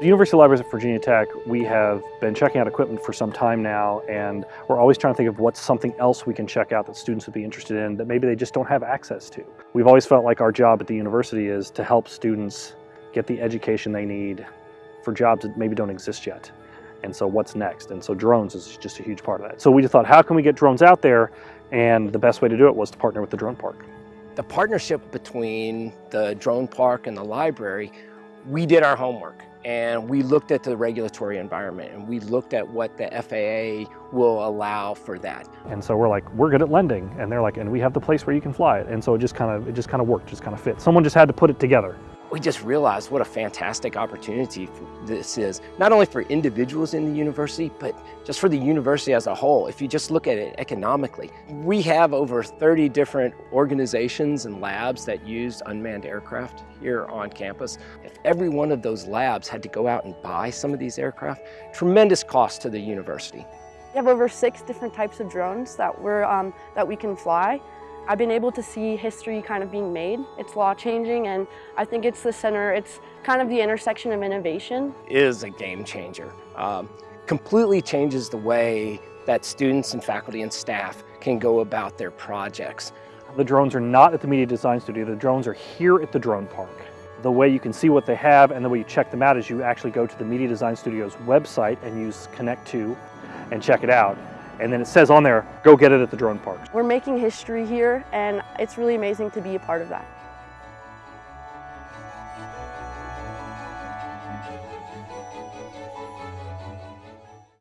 The University Libraries at Virginia Tech, we have been checking out equipment for some time now and we're always trying to think of what's something else we can check out that students would be interested in that maybe they just don't have access to. We've always felt like our job at the university is to help students get the education they need for jobs that maybe don't exist yet. And so what's next? And so drones is just a huge part of that. So we just thought, how can we get drones out there? And the best way to do it was to partner with the drone park. The partnership between the drone park and the library, we did our homework and we looked at the regulatory environment and we looked at what the FAA will allow for that. And so we're like, we're good at lending. And they're like, and we have the place where you can fly it. And so it just kind of, it just kind of worked, just kind of fit. Someone just had to put it together we just realized what a fantastic opportunity this is, not only for individuals in the university, but just for the university as a whole. If you just look at it economically, we have over 30 different organizations and labs that use unmanned aircraft here on campus. If every one of those labs had to go out and buy some of these aircraft, tremendous cost to the university. We have over six different types of drones that, we're, um, that we can fly. I've been able to see history kind of being made. It's law changing and I think it's the center, it's kind of the intersection of innovation. It is a game changer. Um, completely changes the way that students and faculty and staff can go about their projects. The drones are not at the Media Design Studio, the drones are here at the drone park. The way you can see what they have and the way you check them out is you actually go to the Media Design Studio's website and use Connect to and check it out and then it says on there, go get it at the drone park. We're making history here and it's really amazing to be a part of that.